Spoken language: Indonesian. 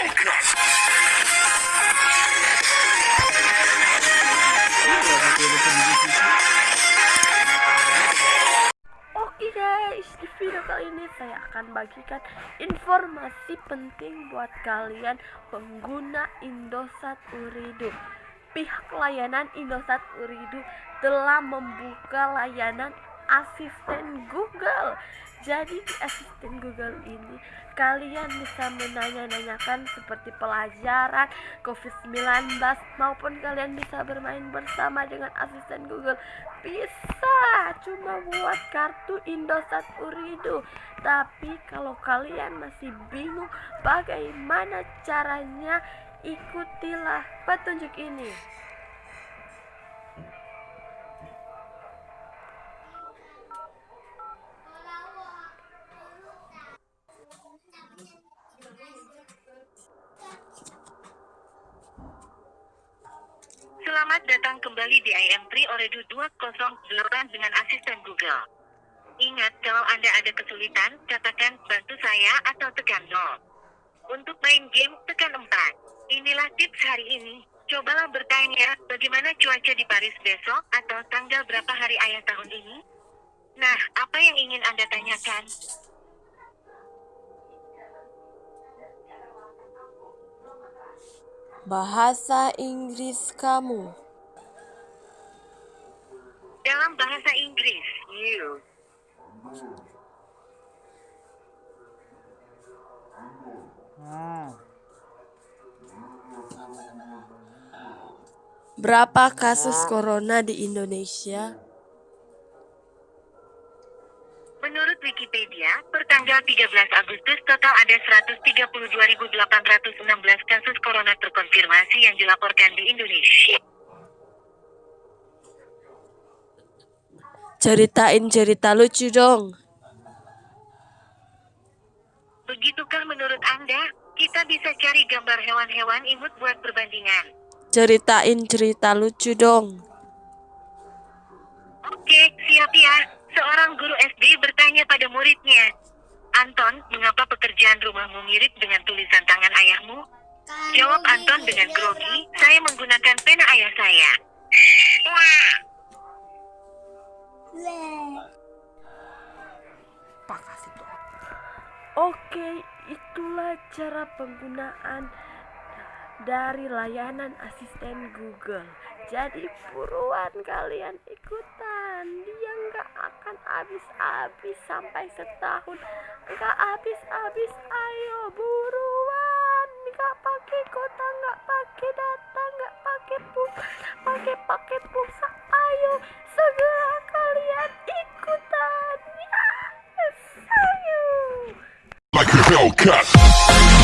Oke guys, di video kali ini saya akan bagikan informasi penting buat kalian pengguna Indosat Uridu. Pihak layanan Indosat Uridu telah membuka layanan asisten Google. Jadi di asisten Google ini kalian bisa menanya-nanyakan seperti pelajaran COVID-19 maupun kalian bisa bermain bersama dengan asisten Google. Bisa cuma buat kartu Indosat Uridu. Tapi kalau kalian masih bingung bagaimana caranya, ikutilah petunjuk ini. Selamat datang kembali di IM3 Oredu 208 dengan asisten Google. Ingat, kalau Anda ada kesulitan, katakan bantu saya atau tekan 0. Untuk main game, tekan 4. Inilah tips hari ini. Cobalah bertanya, bagaimana cuaca di Paris besok atau tanggal berapa hari ayah tahun ini? Nah, apa yang ingin Anda tanyakan? Bahasa Inggris kamu. Dalam bahasa Inggris, you. Berapa kasus corona di Indonesia? Menurut Wikipedia, per tanggal 13 Agustus total ada 132.816 kasus corona terkonfirmasi yang dilaporkan di Indonesia. Ceritain cerita lucu dong. Begitukah menurut Anda? Kita bisa cari gambar hewan-hewan imut buat perbandingan. Ceritain cerita lucu dong. Oke, siap ya. Seorang guru SD bertanya pada muridnya, Anton, mengapa pekerjaan rumahmu mirip dengan tulisan tangan ayahmu? Jawab Anton dengan grogi, saya menggunakan pena ayah saya. Oke, itulah cara penggunaan dari layanan asisten Google. Jadi buruan kalian ikutan. Dia nggak akan habis-habis sampai setahun. Nggak habis-habis. Ayo buruan. Pakai kota, nggak pakai data, nggak pakai pulsa, pakai paket pulsa. Ayo segera kalian ikutan. Yes, ayo. like a Hellcat.